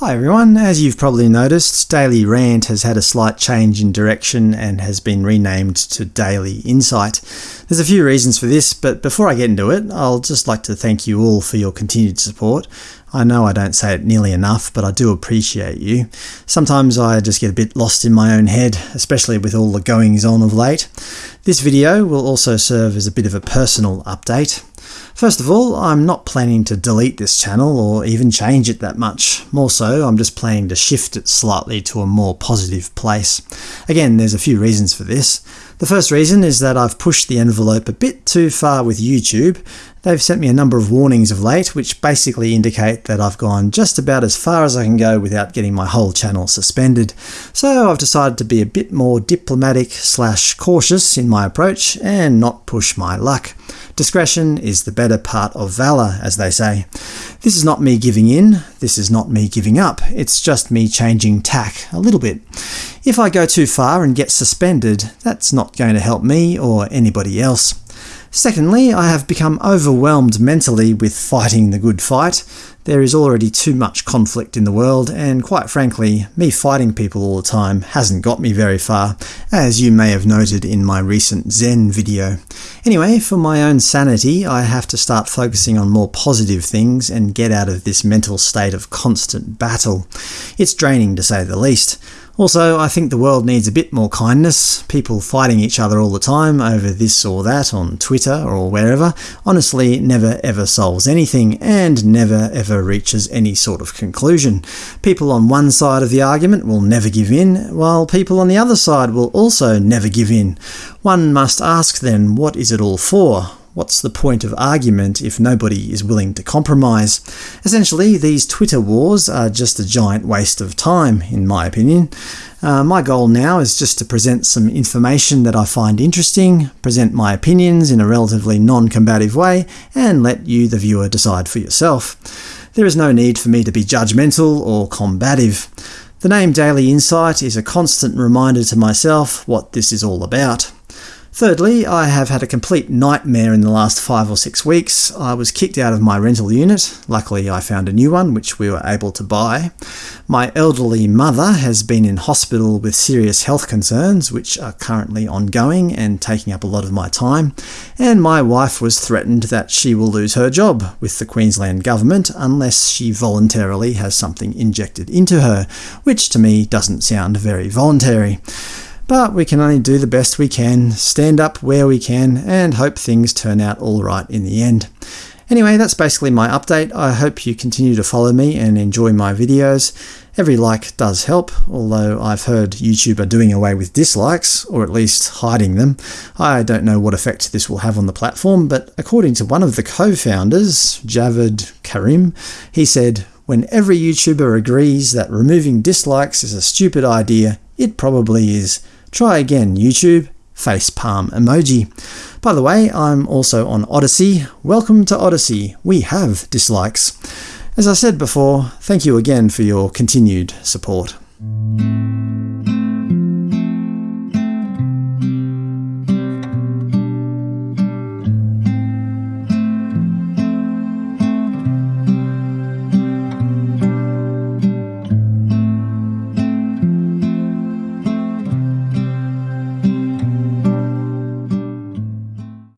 Hi everyone, as you've probably noticed, Daily Rant has had a slight change in direction and has been renamed to Daily Insight. There's a few reasons for this, but before I get into it, I'll just like to thank you all for your continued support. I know I don't say it nearly enough, but I do appreciate you. Sometimes I just get a bit lost in my own head, especially with all the goings-on of late. This video will also serve as a bit of a personal update. First of all, I'm not planning to delete this channel or even change it that much. More so, I'm just planning to shift it slightly to a more positive place. Again, there's a few reasons for this. The first reason is that I've pushed the envelope a bit too far with YouTube. They've sent me a number of warnings of late, which basically indicate that I've gone just about as far as I can go without getting my whole channel suspended. So I've decided to be a bit more diplomatic slash cautious in my approach and not push my luck. Discretion is the better part of valour, as they say. This is not me giving in, this is not me giving up, it's just me changing tack a little bit. If I go too far and get suspended, that's not going to help me or anybody else. Secondly, I have become overwhelmed mentally with fighting the good fight. There is already too much conflict in the world, and quite frankly, me fighting people all the time hasn't got me very far, as you may have noted in my recent Zen video. Anyway, for my own sanity, I have to start focusing on more positive things and get out of this mental state of constant battle. It's draining to say the least. Also, I think the world needs a bit more kindness. People fighting each other all the time over this or that on Twitter or wherever honestly never ever solves anything and never ever reaches any sort of conclusion. People on one side of the argument will never give in, while people on the other side will also never give in. One must ask then, what is it all for? What's the point of argument if nobody is willing to compromise? Essentially, these Twitter wars are just a giant waste of time, in my opinion. Uh, my goal now is just to present some information that I find interesting, present my opinions in a relatively non-combative way, and let you, the viewer, decide for yourself. There is no need for me to be judgmental or combative. The name Daily Insight is a constant reminder to myself what this is all about. Thirdly, I have had a complete nightmare in the last five or six weeks. I was kicked out of my rental unit. Luckily I found a new one, which we were able to buy. My elderly mother has been in hospital with serious health concerns, which are currently ongoing and taking up a lot of my time. And my wife was threatened that she will lose her job with the Queensland government unless she voluntarily has something injected into her, which to me doesn't sound very voluntary. But we can only do the best we can, stand up where we can, and hope things turn out all right in the end. Anyway, that's basically my update. I hope you continue to follow me and enjoy my videos. Every like does help, although I've heard YouTube are doing away with dislikes, or at least hiding them. I don't know what effect this will have on the platform, but according to one of the co-founders, Jawed Karim, he said, when every YouTuber agrees that removing dislikes is a stupid idea, it probably is. Try again, YouTube. Facepalm emoji. By the way, I'm also on Odysee. Welcome to Odysee, We have dislikes. As I said before, thank you again for your continued support.